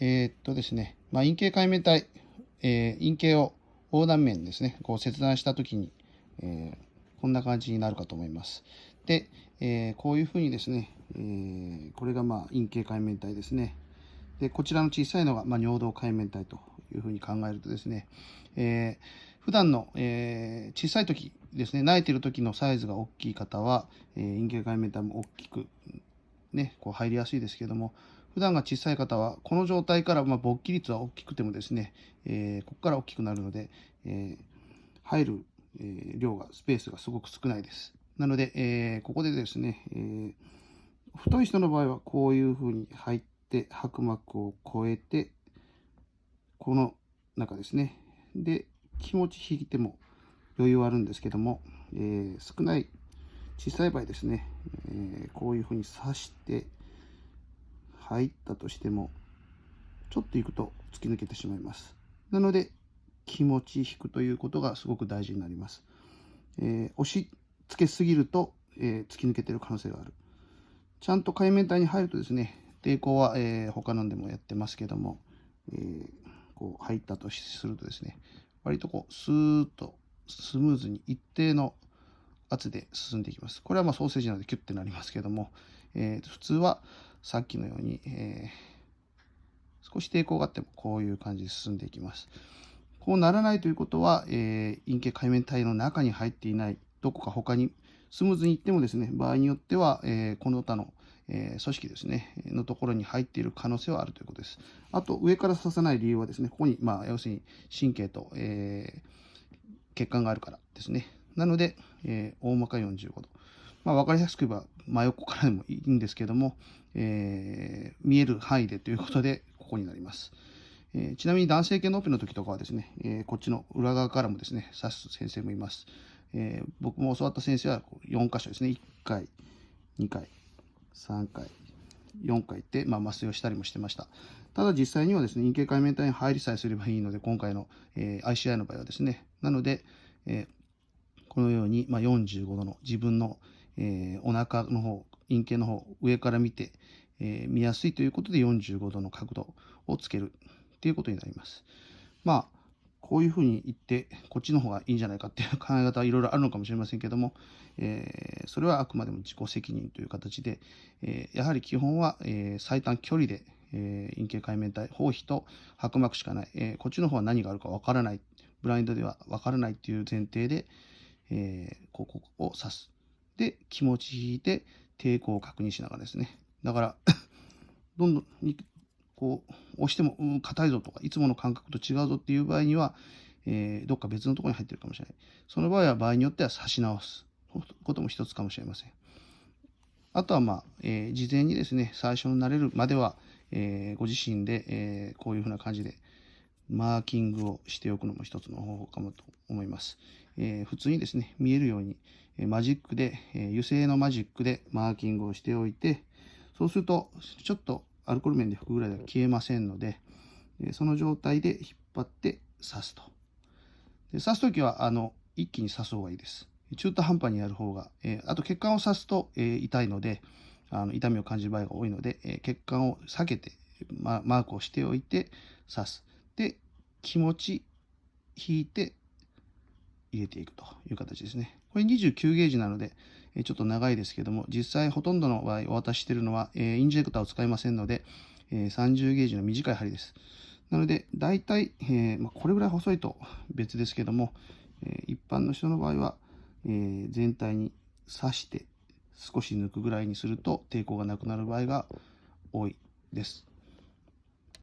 えー、っとですね、まあ、陰茎界面体、えー、陰茎を横断面ですね、こう切断したときに、えー、こんな感じになるかと思います。で、えー、こういうふうにですね、えー、これがまあ陰茎界面体ですね。で、こちらの小さいのがまあ尿道界面体というふうに考えるとですね、えー、普段の、えー、小さい時ですね、泣いてる時のサイズが大きい方は、えー、陰茎界面体も大きく、ね、こう入りやすいですけども、普段が小さい方は、この状態から、まあ、勃起率は大きくてもですね、えー、ここから大きくなるので、えー、入る、えー、量が、スペースがすごく少ないです。なので、え、ここでですね、えー、太い人の場合はこういうふうに入って、白膜を越えて、この中ですね。で、気持ち引いても余裕はあるんですけども、え、少ない小さい場合ですね、え、こういうふうに刺して入ったとしてもちょっと行くと突き抜けてしまいます。なので気持ち引くということがすごく大事になります、えー、押し付けすぎると、え突き抜けてる可能性がある。ちゃんと海面体に入るとですね抵抗は、え他のでもやってますけども、えこう入ったとするとですね割とこう、スーッとスムーズに一定の圧で進んでいきます。これはまあソーセージなのでキュッてなりますけども、えー、普通はさっきのように、えー、少し抵抗があってもこういう感じで進んでいきます。こうならないということは、えー、陰茎海面体の中に入っていないどこか他にスムーズにいってもですね、場合によっては、えー、この他のえー、組織ですね、のところに入っている可能性はあるということです。あと、上から刺さない理由はですね、ここに、まあ、要するに神経と、え、血管があるからですね。なので、え、大まか45度。まあ、分かりやすく言えば、真横からでもいいんですけども、えー、見える範囲でということで、ここになります。えー、ちなみに男性系のオペの時とかはですね、えー、こっちの裏側からもですね、刺す先生もいます。えー、僕も教わった先生は4箇所ですね、1回、2回、3回、4回って、まあ、麻酔をしたりもしてました。ただ実際にはですね、陰茎界面体に入りさえすればいいので、今回の、えー、ICI の場合はですね、なので、えー、このように、まあ、45度の自分の、えー、お腹の方、陰茎の方、上から見て、えー、見やすいということで45度の角度をつけるっていうことになります。まあこういうふうに言って、こっちの方がいいんじゃないかっていう考え方はいろいろあるのかもしれませんけども、えー、それはあくまでも自己責任という形で、えー、やはり基本は、え、最短距離で、え陰茎界面体、包皮と白膜しかない、えこっちの方は何があるかわからない、ブラインドではわからないっていう前提で、えここを刺す。で、気持ち引いて抵抗を確認しながらですね。だから どんどんこう押しても硬、いぞとかいつもの感覚と違うぞっていう場合には、えー、どっか別のところに入ってるかもしれない。その場合は場合によっては差し直す。ことも一つかもしれません。あとはまあ、えー、事前にですね最初に慣れるまでは、えー、ご自身で、えこういうふうな感じでマーキングをしておくのも一つの方法かもと思います、え普通にですね見えるようにえマジックで、え油性のマジックでマーキングをしておいてそうするとちょっとアルコール面で拭くぐらいでは消えませんので、えその状態で引っ張って刺すと。で刺すときはあの一気に刺す方がいいです。中途半端にやる方が、えあと血管を刺すと、え痛いのであの痛みを感じる場合が多いので、え血管を避けて、ま、マークをしておいて刺す。気持ち引いて入れていくという形ですね。これ29ゲージなので、えちょっと長いですけども、実際ほとんどの場合お渡ししてるのは、えインジェクターを使いませんので、え30ゲージの短い針です。なので、大体、え、ま、これぐらい細いと別ですけども、え一般の人の場合は、え全体に刺して少し抜くぐらいにすると抵抗がなくなる場合が多いです。